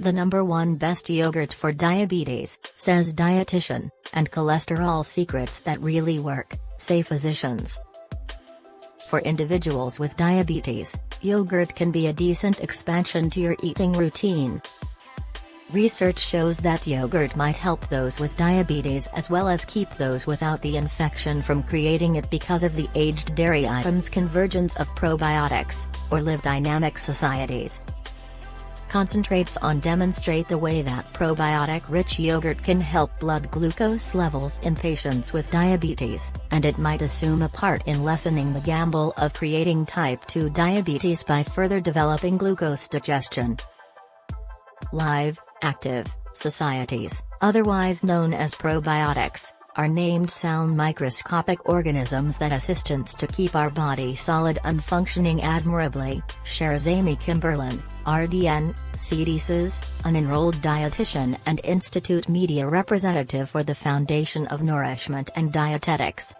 the number one best yogurt for diabetes, says dietitian, and cholesterol secrets that really work, say physicians. For individuals with diabetes, yogurt can be a decent expansion to your eating routine. Research shows that yogurt might help those with diabetes as well as keep those without the infection from creating it because of the aged dairy items convergence of probiotics, or live dynamic societies. Concentrates on demonstrate the way that probiotic-rich yogurt can help blood glucose levels in patients with diabetes, and it might assume a part in lessening the gamble of creating type 2 diabetes by further developing glucose digestion. Live, active, societies, otherwise known as probiotics, are named sound microscopic organisms that assistants to keep our body solid and functioning admirably, shares Amy Kimberlin, RDN, CDC's, an enrolled dietitian and Institute media representative for the Foundation of Nourishment and Dietetics.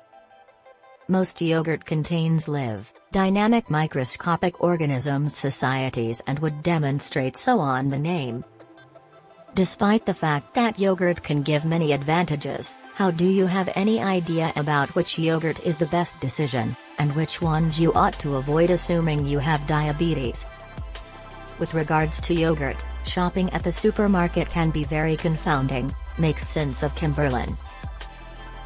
Most yogurt contains live, dynamic microscopic organisms societies and would demonstrate so on the name. Despite the fact that yogurt can give many advantages, how do you have any idea about which yogurt is the best decision, and which ones you ought to avoid assuming you have diabetes? With regards to yogurt, shopping at the supermarket can be very confounding, makes sense of Kimberlin.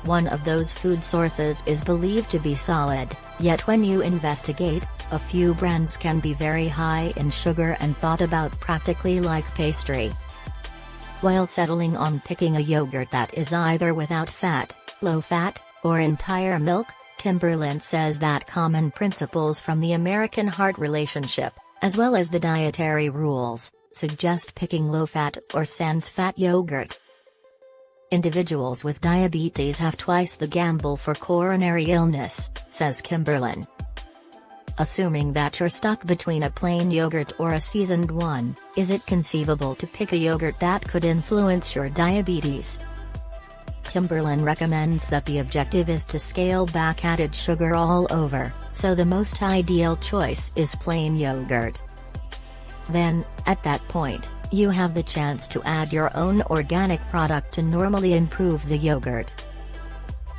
One of those food sources is believed to be solid, yet when you investigate, a few brands can be very high in sugar and thought about practically like pastry. While settling on picking a yogurt that is either without fat, low fat, or entire milk, Kimberlin says that common principles from the American heart relationship, as well as the dietary rules, suggest picking low-fat or sans-fat yogurt. Individuals with diabetes have twice the gamble for coronary illness, says Kimberlin. Assuming that you're stuck between a plain yogurt or a seasoned one, is it conceivable to pick a yogurt that could influence your diabetes? Kimberlin recommends that the objective is to scale back added sugar all over, so the most ideal choice is plain yogurt. Then, at that point, you have the chance to add your own organic product to normally improve the yogurt.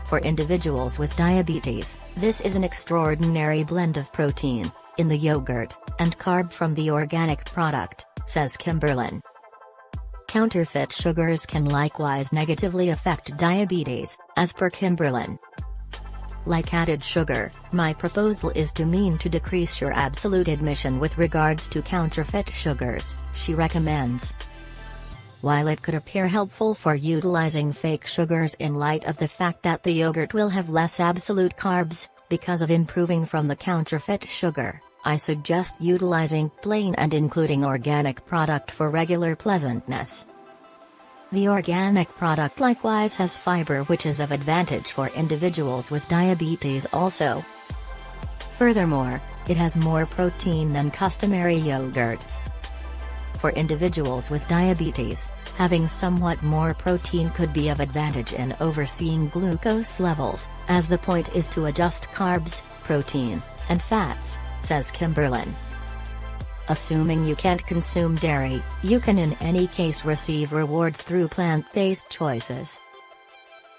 For individuals with diabetes, this is an extraordinary blend of protein, in the yogurt, and carb from the organic product, says Kimberlin. Counterfeit sugars can likewise negatively affect diabetes, as per Kimberlin. Like added sugar, my proposal is to mean to decrease your absolute admission with regards to counterfeit sugars, she recommends. While it could appear helpful for utilizing fake sugars in light of the fact that the yogurt will have less absolute carbs, because of improving from the counterfeit sugar, I suggest utilizing plain and including organic product for regular pleasantness. The organic product likewise has fiber which is of advantage for individuals with diabetes also. Furthermore, it has more protein than customary yogurt. For individuals with diabetes, having somewhat more protein could be of advantage in overseeing glucose levels, as the point is to adjust carbs, protein, and fats says Kimberlin. Assuming you can't consume dairy, you can in any case receive rewards through plant-based choices.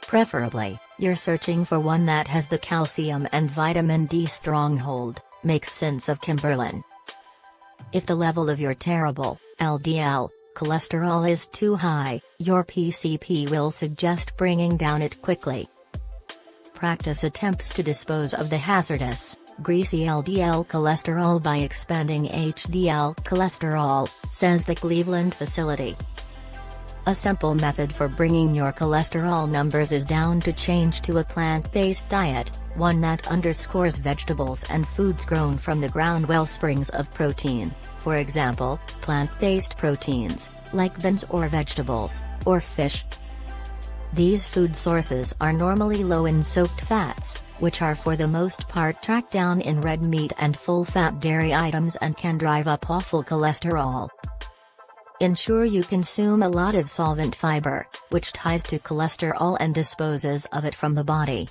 Preferably, you're searching for one that has the calcium and vitamin D stronghold, makes sense of Kimberlin. If the level of your terrible, LDL, cholesterol is too high, your PCP will suggest bringing down it quickly. Practice attempts to dispose of the hazardous, greasy LDL cholesterol by expanding HDL cholesterol, says the Cleveland facility. A simple method for bringing your cholesterol numbers is down to change to a plant-based diet, one that underscores vegetables and foods grown from the ground wellsprings of protein, for example, plant-based proteins, like beans or vegetables, or fish. These food sources are normally low in soaked fats, which are for the most part tracked down in red meat and full-fat dairy items and can drive up awful cholesterol. Ensure you consume a lot of solvent fiber, which ties to cholesterol and disposes of it from the body.